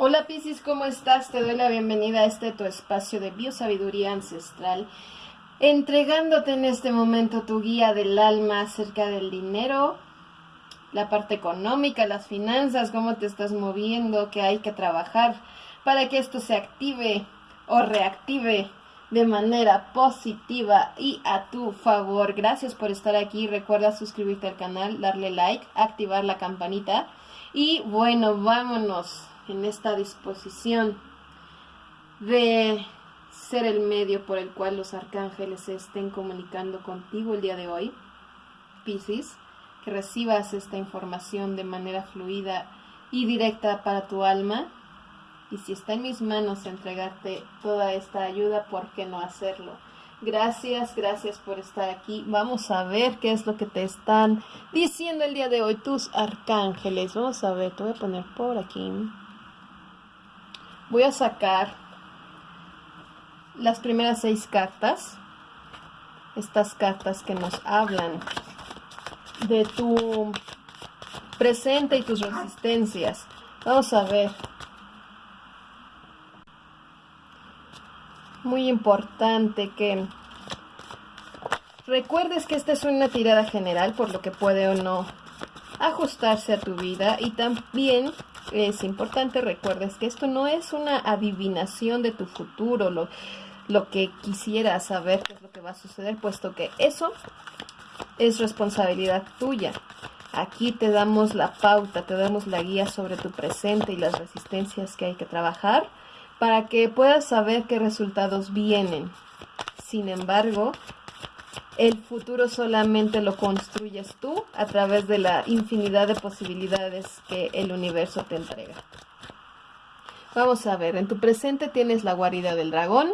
Hola Piscis, ¿cómo estás? Te doy la bienvenida a este tu espacio de biosabiduría ancestral, entregándote en este momento tu guía del alma acerca del dinero, la parte económica, las finanzas, cómo te estás moviendo, qué hay que trabajar para que esto se active o reactive de manera positiva y a tu favor. Gracias por estar aquí. Recuerda suscribirte al canal, darle like, activar la campanita. Y bueno, vámonos en esta disposición de ser el medio por el cual los arcángeles se estén comunicando contigo el día de hoy. Piscis, que recibas esta información de manera fluida y directa para tu alma y si está en mis manos entregarte toda esta ayuda, ¿por qué no hacerlo? Gracias, gracias por estar aquí. Vamos a ver qué es lo que te están diciendo el día de hoy tus arcángeles. Vamos a ver, te voy a poner por aquí. Voy a sacar las primeras seis cartas. Estas cartas que nos hablan de tu presente y tus resistencias. Vamos a ver muy importante que recuerdes que esta es una tirada general, por lo que puede o no ajustarse a tu vida y también es importante recuerdes que esto no es una adivinación de tu futuro, lo, lo que quisieras saber qué es lo que va a suceder, puesto que eso es responsabilidad tuya. Aquí te damos la pauta, te damos la guía sobre tu presente y las resistencias que hay que trabajar para que puedas saber qué resultados vienen. Sin embargo, el futuro solamente lo construyes tú a través de la infinidad de posibilidades que el universo te entrega. Vamos a ver, en tu presente tienes la guarida del dragón,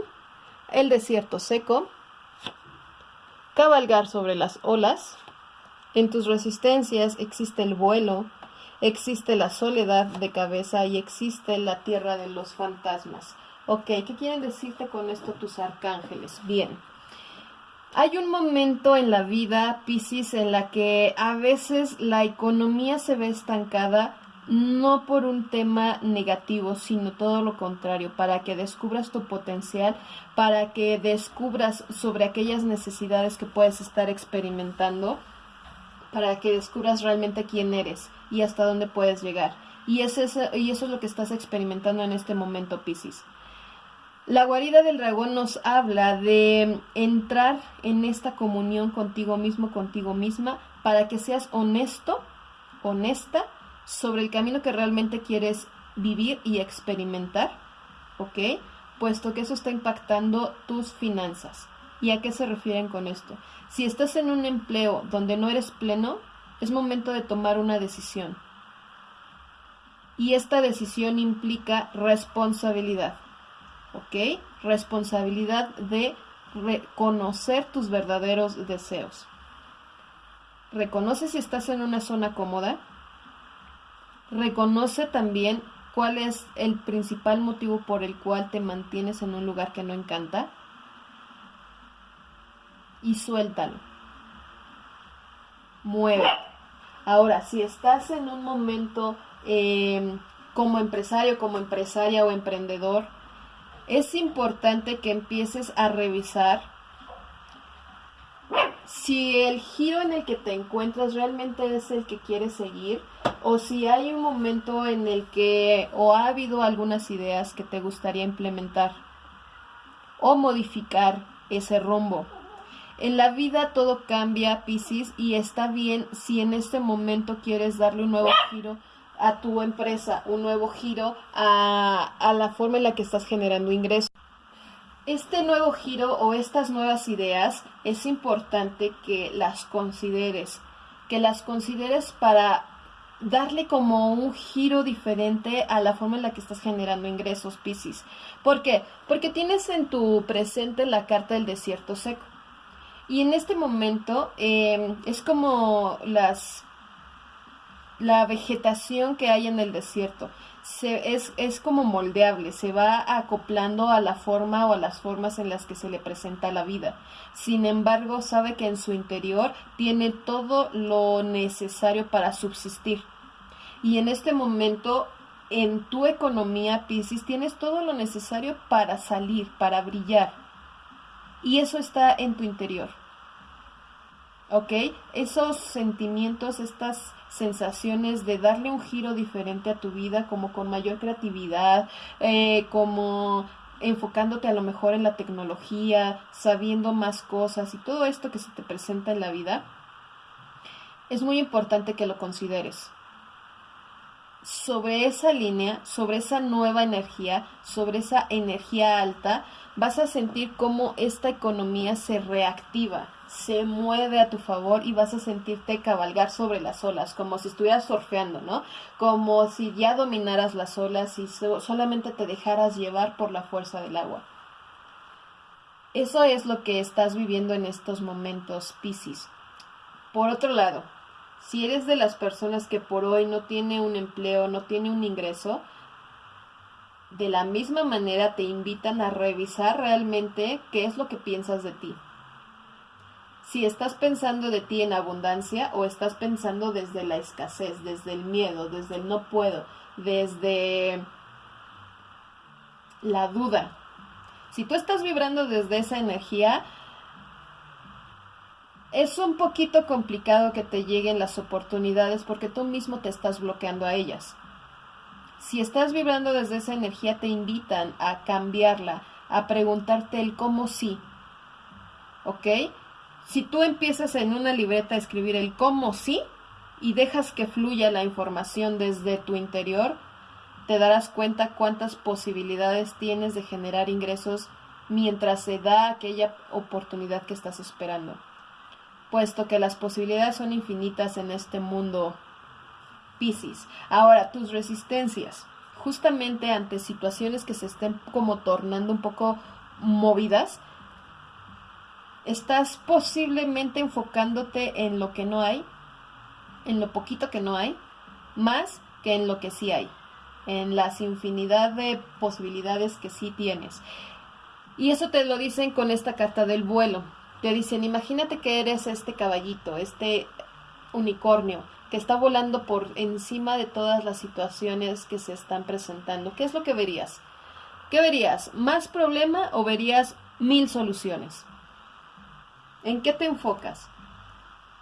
el desierto seco, cabalgar sobre las olas, en tus resistencias existe el vuelo, existe la soledad de cabeza y existe la tierra de los fantasmas. Ok, ¿qué quieren decirte con esto tus arcángeles? Bien. Hay un momento en la vida, Pisces, en la que a veces la economía se ve estancada, no por un tema negativo, sino todo lo contrario, para que descubras tu potencial, para que descubras sobre aquellas necesidades que puedes estar experimentando, para que descubras realmente quién eres y hasta dónde puedes llegar. Y, es y eso es lo que estás experimentando en este momento, Piscis. La guarida del dragón nos habla de entrar en esta comunión contigo mismo, contigo misma, para que seas honesto, honesta, sobre el camino que realmente quieres vivir y experimentar, ¿ok? Puesto que eso está impactando tus finanzas. ¿Y a qué se refieren con esto? Si estás en un empleo donde no eres pleno, es momento de tomar una decisión. Y esta decisión implica responsabilidad. ¿Ok? Responsabilidad de reconocer tus verdaderos deseos. Reconoce si estás en una zona cómoda. Reconoce también cuál es el principal motivo por el cual te mantienes en un lugar que no encanta. Y suéltalo. Mueve. Ahora, si estás en un momento em, como empresario, como empresaria o emprendedor, es importante que empieces a revisar si el giro en el que te encuentras realmente es el que quieres seguir o si hay un momento en el que o ha habido algunas ideas que te gustaría implementar o modificar ese rumbo. En la vida todo cambia, Piscis, y está bien si en este momento quieres darle un nuevo giro a tu empresa, un nuevo giro a, a la forma en la que estás generando ingresos. Este nuevo giro o estas nuevas ideas es importante que las consideres, que las consideres para darle como un giro diferente a la forma en la que estás generando ingresos, Piscis. ¿Por qué? Porque tienes en tu presente la carta del desierto seco. Y en este momento em, es como las la vegetación que hay en el desierto. Se, es, es como moldeable, se va acoplando a la forma o a las formas en las que se le presenta la vida. Sin embargo, sabe que en su interior tiene todo lo necesario para subsistir. Y en este momento en tu economía, Pisces, tienes todo lo necesario para salir, para brillar. Y eso está en tu interior. ¿Ok? Esos sentimientos, estas sensaciones de darle un giro diferente a tu vida, como con mayor creatividad, eh, como enfocándote a lo mejor en la tecnología, sabiendo más cosas y todo esto que se te presenta en la vida, es muy importante que lo consideres. Sobre esa línea, sobre esa nueva energía, sobre esa energía alta, vas a sentir cómo esta economía se reactiva, se mueve a tu favor y vas a sentirte cabalgar sobre las olas, como si estuvieras surfeando, ¿no? Como si ya dominaras las olas y solamente te dejaras llevar por la fuerza del agua. Eso es lo que estás viviendo en estos momentos, Piscis. Por otro lado, si eres de las personas que por hoy no tiene un empleo, no tiene un ingreso, de la misma manera te invitan a revisar realmente qué es lo que piensas de ti. Si estás pensando de ti en abundancia o estás pensando desde la escasez, desde el miedo, desde el no puedo, desde la duda. Si tú estás vibrando desde esa energía, es un poquito complicado que te lleguen las oportunidades porque tú mismo te estás bloqueando a ellas. Si estás vibrando desde esa energía, te invitan a cambiarla, a preguntarte el cómo sí. ¿Ok? Si tú empiezas en una libreta a escribir el cómo sí y dejas que fluya la información desde tu interior, te darás cuenta cuántas posibilidades tienes de generar ingresos mientras se da aquella oportunidad que estás esperando. Puesto que las posibilidades son infinitas en este mundo Piscis. Ahora, tus resistencias, justamente ante situaciones que se estén como tornando un poco movidas, estás posiblemente enfocándote en lo que no hay, en lo poquito que no hay, más que en lo que sí hay, en las infinidad de posibilidades que sí tienes. Y eso te lo dicen con esta carta del vuelo. Te dicen, imagínate que eres este caballito, este unicornio, que está volando por encima de todas las situaciones que se están presentando. ¿Qué es lo que verías? ¿Qué verías? ¿Más problema o verías mil soluciones? ¿En qué te enfocas?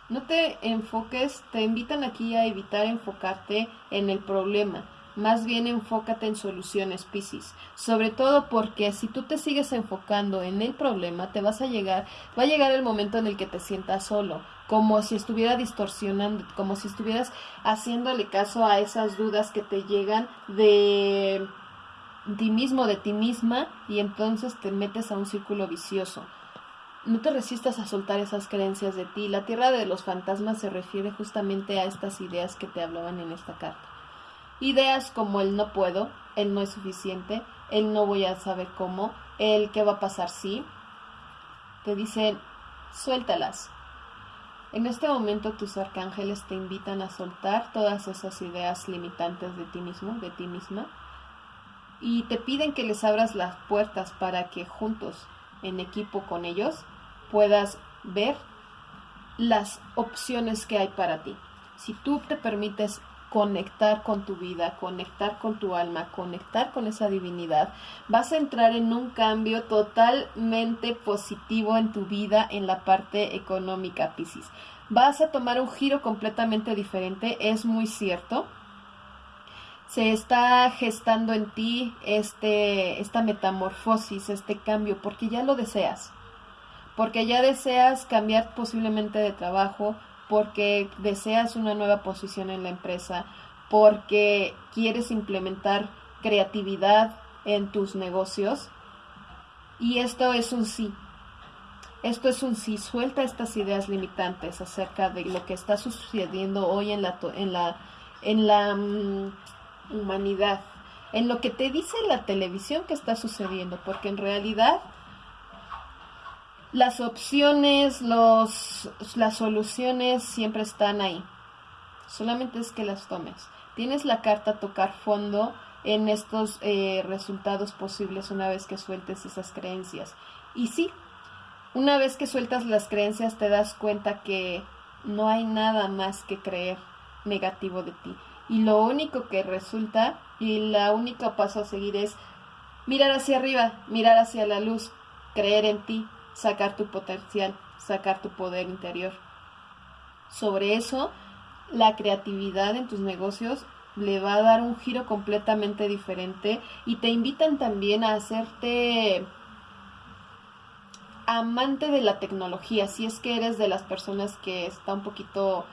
No te enfoques, te invitan aquí a evitar enfocarte en el problema. Más bien enfócate en soluciones, Piscis. Sobre todo porque si tú te sigues enfocando en el problema, te vas a llegar, va a llegar el momento en el que te sientas solo, como si estuviera distorsionando, como si estuvieras haciéndole caso a esas dudas que te llegan de ti mismo, de ti misma, y entonces te metes a un círculo vicioso. No te resistas a soltar esas creencias de ti. La tierra de los fantasmas se refiere justamente a estas ideas que te hablaban en esta carta. Ideas como el no puedo, el no es suficiente, el no voy a saber cómo, el qué va a pasar si. Te dicen, suéltalas, en este momento tus arcángeles te invitan a soltar todas esas ideas limitantes de ti mismo, de ti misma, y te piden que les abras las puertas para que juntos, en equipo con ellos, puedas ver las opciones que hay para ti. Si tú te permites conectar con tu vida, conectar con tu alma, conectar con esa divinidad, vas a entrar en un cambio totalmente positivo en tu vida en la parte económica, Piscis. Vas a tomar un giro completamente diferente, es muy cierto. Se está gestando en ti este, esta metamorfosis, este cambio, porque ya lo deseas. Porque ya deseas cambiar posiblemente de trabajo, porque deseas una nueva posición en la empresa, porque quieres implementar creatividad en tus negocios. Y esto es un sí. Esto es un sí. Suelta estas ideas limitantes acerca de lo que está sucediendo hoy en la, en la, en la mm, humanidad, en lo que te dice la televisión que está sucediendo, porque en realidad las opciones, los, las soluciones siempre están ahí. Solamente es que las tomes. Tienes la carta tocar fondo en estos eh, resultados posibles una vez que sueltes esas creencias. Y sí, una vez que sueltas las creencias te das cuenta que no hay nada más que creer negativo de ti. y lo único que resulta y la única paso a seguir es mirar hacia arriba, mirar hacia la luz, creer en ti, sacar tu potencial, sacar tu poder interior. Sobre eso, la creatividad en tus negocios le va a dar un giro completamente diferente y te invitan también a hacerte amante de la tecnología, si es que eres de las personas que está un poquito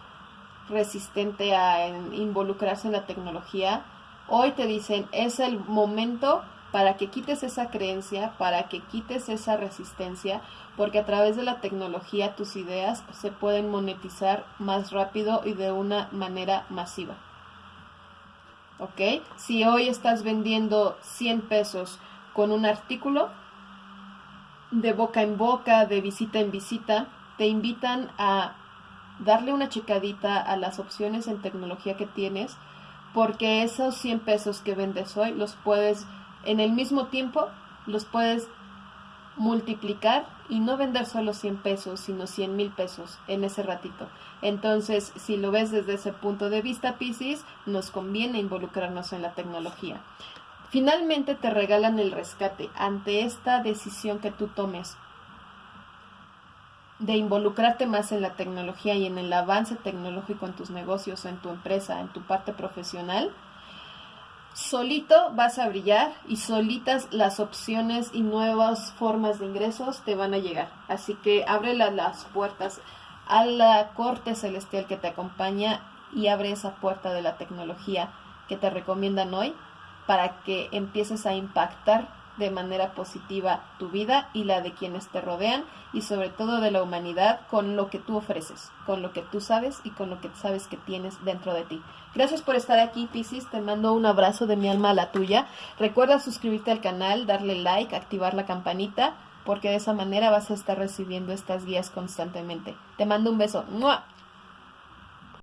resistente a involucrarse en la tecnología, hoy te dicen es el momento para que quites esa creencia, para que quites esa resistencia, porque a través de la tecnología tus ideas se pueden monetizar más rápido y de una manera masiva. ¿Ok? Si hoy estás vendiendo 100 pesos con un artículo, de boca en boca, de visita en visita, te invitan a darle una checadita a las opciones en tecnología que tienes, porque esos 100 pesos que vendes hoy los puedes, en el mismo tiempo, los puedes multiplicar y no vender solo 100 pesos, sino 100 mil pesos en ese ratito. Entonces, si lo ves desde ese punto de vista, Pisces, nos conviene involucrarnos en la tecnología. Finalmente te regalan el rescate ante esta decisión que tú tomes de involucrarte más en la tecnología y en el avance tecnológico en tus negocios, en tu empresa, en tu parte profesional, solito vas a brillar y solitas las opciones y nuevas formas de ingresos te van a llegar. Así que abre las puertas a la corte celestial que te acompaña y abre esa puerta de la tecnología que te recomiendan hoy para que empieces a impactar de manera positiva tu vida y la de quienes te rodean y sobre todo de la humanidad con lo que tú ofreces, con lo que tú sabes y con lo que sabes que tienes dentro de ti. Gracias por estar aquí, Piscis. Te mando un abrazo de mi alma a la tuya. Recuerda suscribirte al canal, darle like, activar la campanita, porque de esa manera vas a estar recibiendo estas guías constantemente. Te mando un beso.